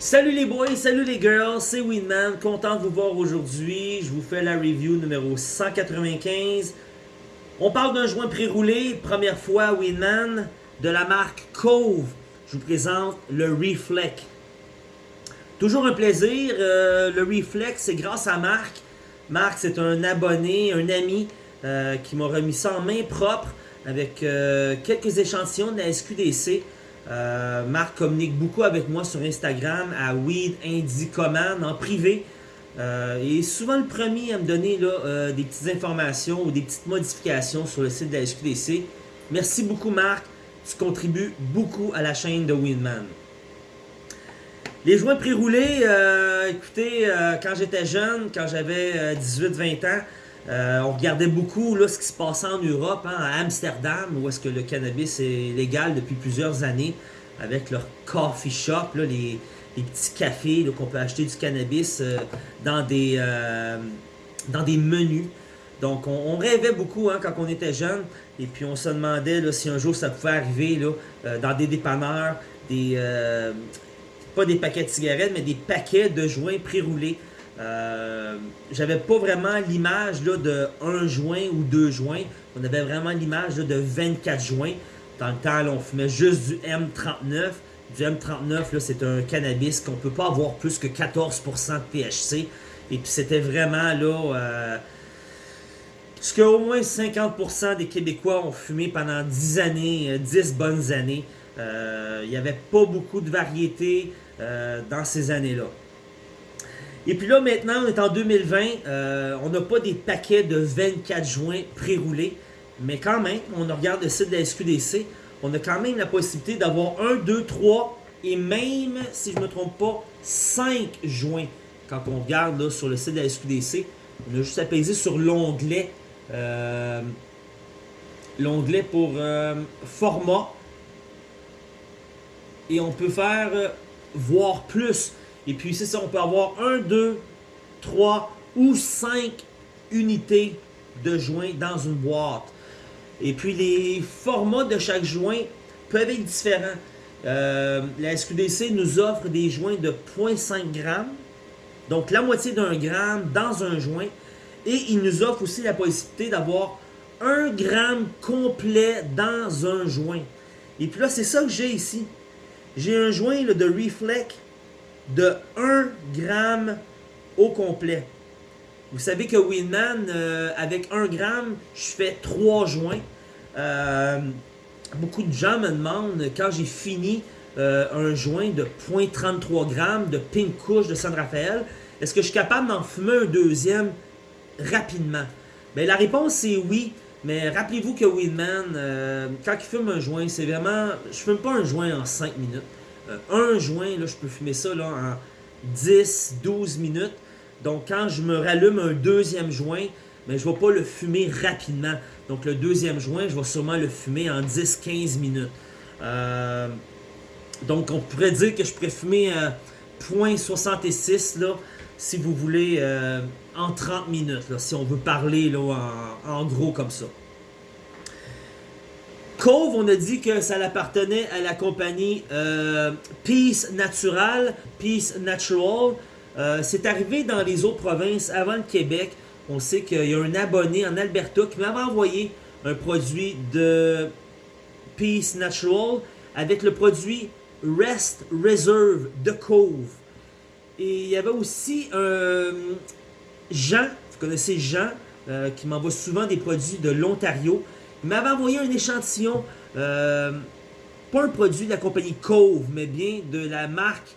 Salut les boys, salut les girls, c'est Winman, content de vous voir aujourd'hui. Je vous fais la review numéro 195. On parle d'un joint pré-roulé, première fois Winman, de la marque Cove. Je vous présente le Reflect. Toujours un plaisir, euh, le Reflect c'est grâce à Marc. Marc c'est un abonné, un ami euh, qui m'a remis ça en main propre avec euh, quelques échantillons de la SQDC. Euh, Marc communique beaucoup avec moi sur Instagram à Weed Indie Command en privé. Euh, il est souvent le premier à me donner euh, des petites informations ou des petites modifications sur le site de la SQDC. Merci beaucoup Marc, tu contribues beaucoup à la chaîne de Winman. Les joints pré-roulés, écoutez, quand j'étais jeune, quand j'avais 18-20 ans, euh, on regardait beaucoup là, ce qui se passait en Europe, hein, à Amsterdam, où est-ce que le cannabis est légal depuis plusieurs années, avec leur coffee shop, là, les, petits cafés qu'on peut acheter du cannabis euh, dans, des, euh, dans des menus. Donc on, rêvait beaucoup hein, quand on était jeune, et puis on se demandait si un jour ça pouvait arriver là, dans des dépanneurs, des, pas des paquets de cigarettes, mais des paquets de joints pré-roulés. Euh, j'avais pas vraiment l'image de un joint ou deux joints. On avait vraiment l'image de 24 joints. Dans le temps, on fumait juste du M39. Du M39, là, c'est un cannabis qu'on peut pas avoir plus que 14% de THC. Et puis c'était vraiment là... Euh, ce qu'au moins 50% des Québécois ont fumé pendant 10 années, euh, 10 bonnes années. Euh, Il n'y avait pas beaucoup de variété euh, dans ces années-là. Et puis là, maintenant, on est en 2020. euh, on n'a pas des paquets de 24 joints pré-roulés. Mais quand même, on regarde le site de la SQDC. On a quand même la possibilité d'avoir 1, 2, 3 et même, si je ne me trompe pas, 5 joints. Quand on regarde sur le site de la SQDC, on a juste à peser sur l'onglet. euh, l'onglet pour euh, format. Et on peut faire euh, voir plus. Et puis c'est ça, on peut avoir 1, 2, 3 ou 5 unités de joints dans une boîte. Et puis les formats de chaque joint peuvent être différents. Euh, la SQDC nous offre des joints de 0.5 g, donc la moitié d'un gramme dans un joint. Et il nous offre aussi la possibilité d'avoir 1 gramme complet dans un joint. Et puis là, c'est ça que j'ai ici. J'ai un joint de Reflect de 1 gramme au complet. Vous savez que Winman, euh, avec 1 gramme, je fais 3 joints. Euh, beaucoup de gens me demandent, quand j'ai fini euh, un joint de 0.33 grammes de Pink Kush de San Rafael, est-ce que je suis capable d'en fumer un deuxième rapidement? Ben, la réponse c'est oui, mais rappelez-vous que Winman, quand il fume un joint, c'est vraiment... Je fume pas un joint en 5 minutes. Euh, un joint, là, je peux fumer ça en 10-12 minutes. Donc quand je me rallume un deuxième joint, mais je ne vais pas le fumer rapidement. Donc le deuxième joint, je vais sûrement le fumer en 10-15 minutes. Euh, donc on pourrait dire que je pourrais fumer euh, 0.66 là, si vous voulez, euh, en 30 minutes, si on veut parler là, en gros comme ça. Cove, on a dit que ça appartenait à la compagnie euh, Peace Natural, Peace Natural. Euh, c'est arrivé dans les autres provinces avant le Québec. On sait qu'il y a un abonné en Alberta qui m'avait envoyé un produit de Peace Natural avec le produit Rest Reserve de Cove. Et il y avait aussi un Jean, vous connaissez Jean, euh, qui m'envoie souvent des produits de l'Ontario. Il m'avait envoyé un échantillon, euh, pas un produit de la compagnie Cove, mais bien de la marque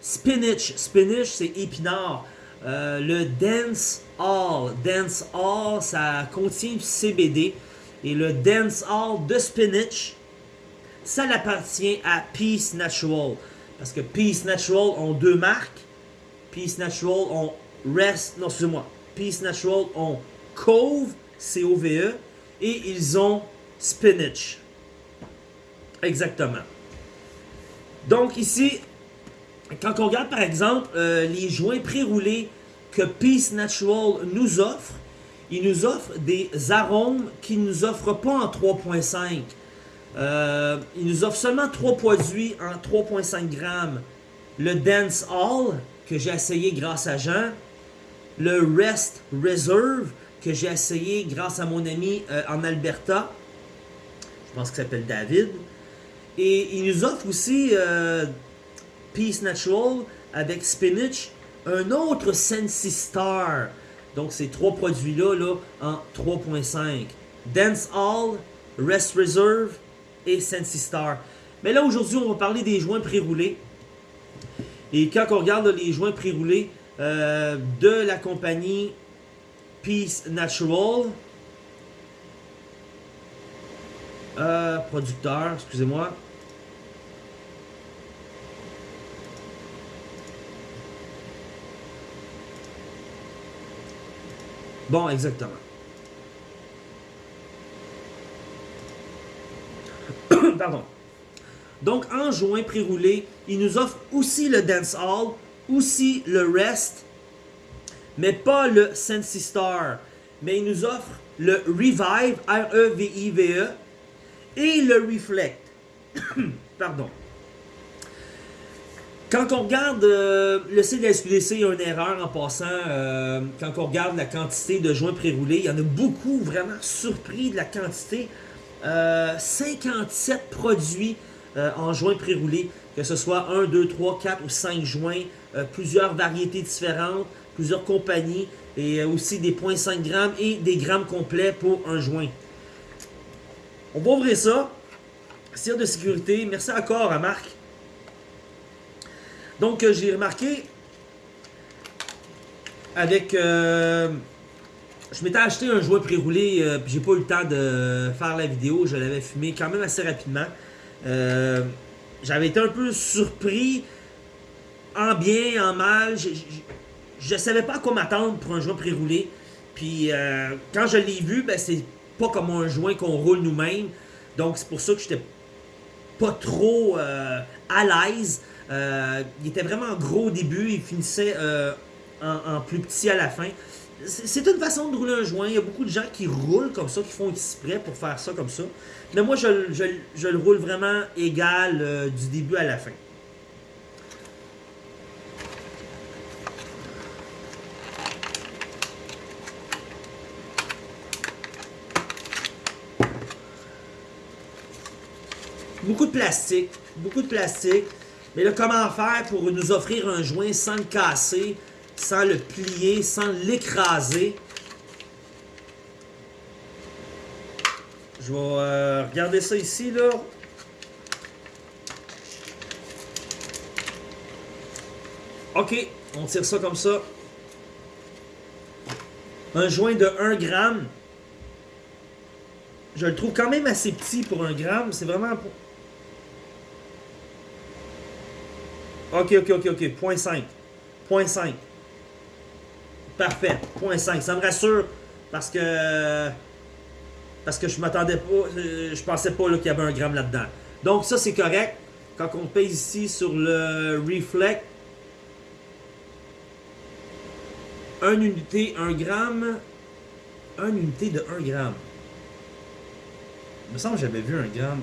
Spinach. Spinach, c'est épinard. Euh, le Dance All. Dance All, ça contient du CBD. Et le Dance All de Spinach, ça appartient à Peace Natural. Parce que Peace Natural ont deux marques. Peace Natural ont Rest, non, excusez-moi. Peace Natural ont Cove, C-O-V-E, et ils ont Spinach. Exactement. Donc ici, quand on regarde par exemple euh, les joints pré-roulés que Peace Natural nous offre, il nous offre des arômes qu'il ne nous offre pas en 3.5. Euh, il nous offre seulement 3 produits en 3.5 grammes. le Dance Hall, que j'ai essayé grâce à Jean, le Rest Reserve, que j'ai essayé grâce à mon ami euh, en Alberta, je pense qu'il s'appelle David, et il nous offre aussi euh, Peace Natural avec Spinach, un autre Sensi Star. Donc ces trois produits-là là, en 3.5. Dance Hall, Rest Reserve et Sensi Star. Mais là aujourd'hui on va parler des joints pré-roulés. Et quand on regarde les joints pré-roulés euh, de la compagnie Peace Natural, euh, producteur, excusez-moi. Bon, exactement. Pardon. Donc, en joint pré-roulé, il nous offre aussi le Dance Hall, aussi le Rest, mais pas le Sensi Star. Mais il nous offre le Revive, R-E-V-I-V-E, et le Reflect. Pardon. Quand on regarde euh, le site de la SQDC, il y a une erreur en passant. Euh, quand on regarde la quantité de joints pré-roulés, il y en a beaucoup vraiment surpris de la quantité. 57 euh, produits en joints pré-roulés, que ce soit 1, 2, 3, 4 ou 5 joints, plusieurs variétés différentes, plusieurs compagnies, et aussi des 0.5 grammes et des grammes complets pour un joint. On va ouvrir ça. Cire de sécurité. Merci encore à Marc. Donc, euh, j'ai remarqué avec... Euh, je m'étais acheté un joint pré-roulé, euh, puis j'ai pas eu le temps de faire la vidéo. Je l'avais fumé quand même assez rapidement. J'avais été un peu surpris, en bien, en mal. Je savais pas à quoi m'attendre pour un joint pré-roulé. Puis quand je l'ai vu, ben, c'est pas comme un joint qu'on roule nous-mêmes. Donc c'est pour ça que j'étais pas trop euh, à l'aise. Euh, il était vraiment gros au début, il finissait euh, en, plus petit à la fin. C'est une façon de rouler un joint. Il y a beaucoup de gens qui roulent comme ça, qui font exprès pour faire ça comme ça. Mais moi, je le roule vraiment égal du début à la fin. Beaucoup de plastique. Beaucoup de plastique. Mais là, comment faire pour nous offrir un joint sans le casser, sans le plier, sans l'écraser? Je vais euh, regarder ça ici, là. OK, on tire ça comme ça. Un joint de 1 gramme. Je le trouve quand même assez petit pour un gramme. C'est vraiment... OK, OK, OK, OK. 0.5. 0.5. Parfait. 0.5. Ça me rassure parce que parce que je m'attendais pas, euh, je pensais pas qu'il y avait un gramme là-dedans. Donc ça c'est correct. Quand on pèse ici sur le reflect, 1 unité, 1 gramme, 1 unité de 1 gramme. Il me semble que j'avais vu un gramme.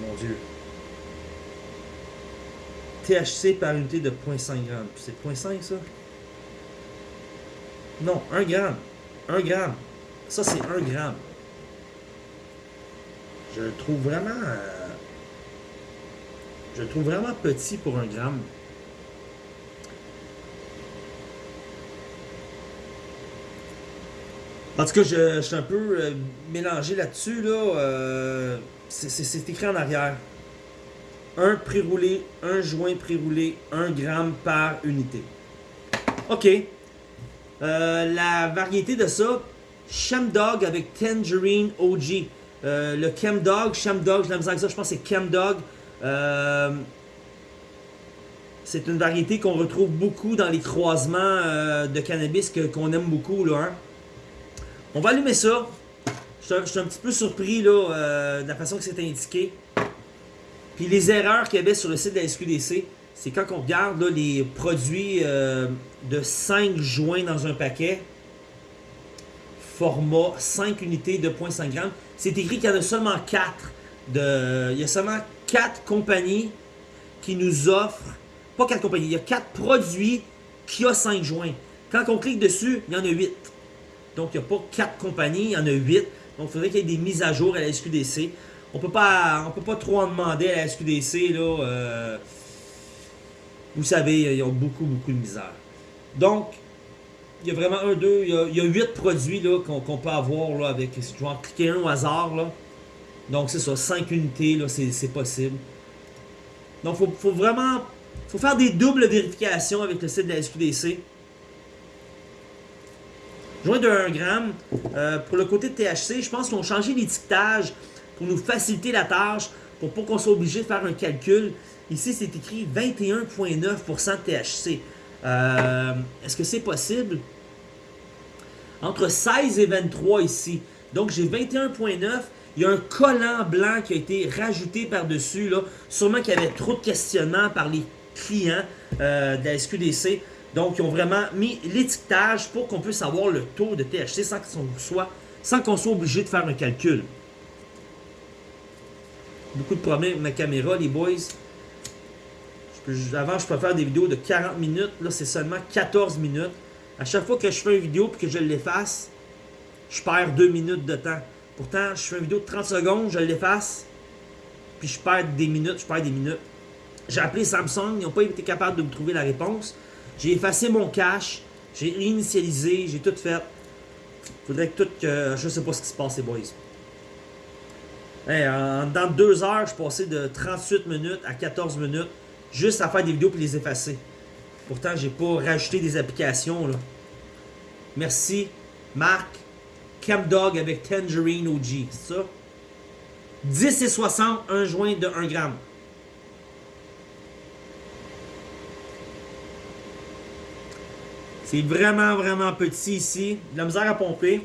Mon Dieu. THC par unité de 0.5 g. C'est 0.5 ça? Non, 1 gramme. 1 gramme. Ça, c'est 1 gramme. Je le trouve vraiment... Euh, je le trouve vraiment petit pour 1 gramme. En tout cas, je, suis un peu euh, mélangé là-dessus. Là, euh, c'est écrit en arrière. Un pré-roulé, un joint pré-roulé, 1 gramme par unité. OK. Euh, la variété de ça, Dog avec Tangerine OG. Euh, le Chemdog, Chemdog, je l'aime ça, je pense que c'est Chemdog. Euh, c'est une variété qu'on retrouve beaucoup dans les croisements euh, de cannabis qu'on aime beaucoup. Hein. On va allumer ça. Je suis un, petit peu surpris de la façon que c'est indiqué. Puis les erreurs qu'il y avait sur le site de la SQDC, c'est quand on regarde les produits euh, de 5 joints dans un paquet, format 5 unités de 0.5 grammes, c'est écrit qu'il y en a seulement 4 de, il y a seulement quatre compagnies qui nous offrent, pas quatre compagnies, il y a quatre produits qui ont 5 joints. Quand on clique dessus, il y en a 8. Donc, il n'y a pas quatre compagnies, il y en a 8. Donc, il faudrait qu'il y ait des mises à jour à la SQDC. On peut pas, on peut pas trop en demander à la SQDC, là. euh, vous savez, ils ont beaucoup, beaucoup de misère. Donc, il y a vraiment un, deux, il y a, huit produits qu'on peut avoir avec. Je vais en cliquer un au hasard. Là. Donc, c'est ça, 5 unités, là, c'est possible. Donc, faut, faut vraiment. faut faire des doubles vérifications avec le site de la SQDC. Joint de 1 gramme. Euh, pour le côté THC, je pense qu'ils ont changé l'étiquetage pour nous faciliter la tâche, pour pas qu'on soit obligé de faire un calcul. Ici, c'est écrit 21,9% de THC. Euh, Est-ce que c'est possible? Entre 16 et 23 ici. Donc, j'ai 21,9. Il y a un collant blanc qui a été rajouté par-dessus. Sûrement qu'il y avait trop de questionnements par les clients euh, de la SQDC. Donc, ils ont vraiment mis l'étiquetage pour qu'on puisse avoir le taux de THC sans qu'on soit, sans qu'on soit obligé de faire un calcul. Beaucoup de problèmes avec ma caméra, les boys. Avant, je peux faire des vidéos de 40 minutes. Là, c'est seulement 14 minutes. À chaque fois que je fais une vidéo et que je l'efface, je perds 2 minutes de temps. Pourtant, je fais une vidéo de 30 secondes, je l'efface, puis je perds des minutes, je perds des minutes. J'ai appelé Samsung, ils n'ont pas été capables de me trouver la réponse. J'ai effacé mon cache, j'ai réinitialisé, j'ai tout fait. Faudrait que tout que. Je sais pas ce qui se passe, les boys. Hey, dans deux heures, je passé de 38 minutes à 14 minutes juste à faire des vidéos et les effacer. Pourtant, j'ai pas rajouté des applications. Merci, Marc. Camdog avec Tangerine OG, c'est ça? 10 et 60, un joint de 1 gramme. C'est vraiment, vraiment petit ici. La misère à pomper.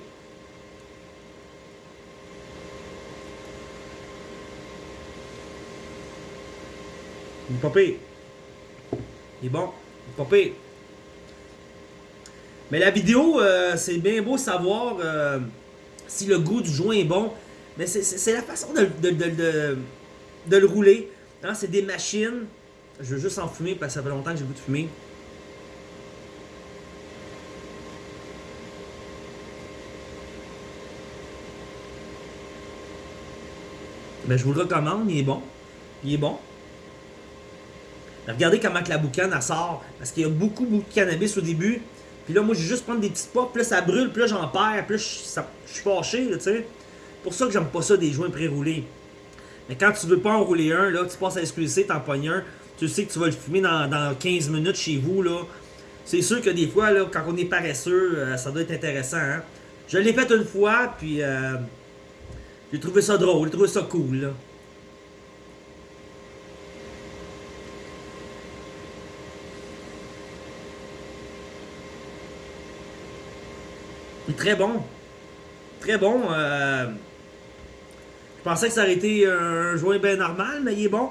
Il est. Il est bon. Il est. Mais la vidéo, euh, c'est bien beau savoir euh, si le goût du joint est bon. Mais c'est- la façon de le rouler. Hein, c'est des machines. Je veux juste en fumer parce que ça fait longtemps que j'ai le goût de fumer. Ben, je vous le recommande, il est bon. Il est bon. Regardez comment que la boucane elle sort. Parce qu'il y a beaucoup, beaucoup de cannabis au début. Puis là, moi, j'ai juste prendre des petites puffs. Puis là, ça brûle. Puis là, j'en perds. Puis là, je, je suis fâché, tu sais. pour ça que j'aime pas ça des joints pré-roulés. Mais quand tu veux pas en rouler un, là, tu passes à SQC, t'en pognes un. Tu sais que tu vas le fumer dans, dans 15 minutes chez vous, là. C'est sûr que des fois, là, quand on est paresseux, euh, ça doit être intéressant, hein. Je l'ai fait une fois, puis euh, j'ai trouvé ça drôle, j'ai trouvé ça cool, là. Très bon. Très bon. euh, Je pensais que ça aurait été un joint bien normal, mais il est bon.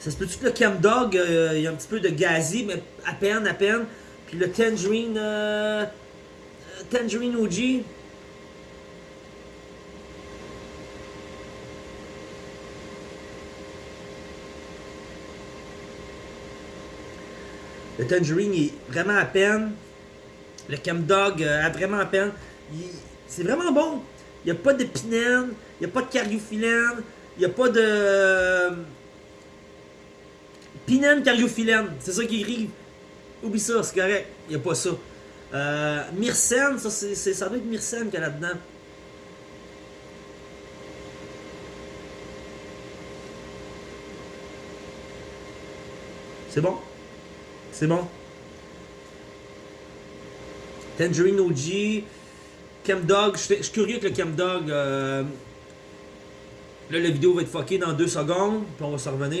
Ça se peut-tu que le Cam Dog, euh, il y a un petit peu de gazi, mais à peine, à peine. Puis le Tangerine. euh, euh, Tangerine OG. Le Tangerine, il est vraiment à peine. Le Cam Dog euh, a vraiment à peine. C'est vraiment bon. Il n'y a pas de pinène, il n'y a pas de cariophyllène, il n'y a pas de. Pinène cariophyllène, c'est ça qui écrit. Oublie ça, c'est correct. Il n'y a pas ça. Euh, Myrcène, ça, c'est- ça doit être Myrcène qu'il y a là-dedans. C'est bon? C'est bon? Tangerine OG. Chemdog. Je suis curieux que le Chemdog. Euh... Là, la vidéo va être fuckée dans deux secondes. Puis on va se revenir.